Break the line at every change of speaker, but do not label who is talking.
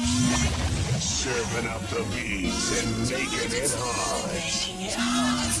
Serving up the beats and making it hot.